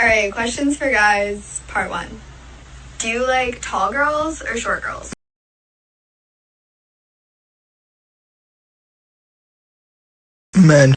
Alright, questions for guys, part one. Do you like tall girls or short girls? Men.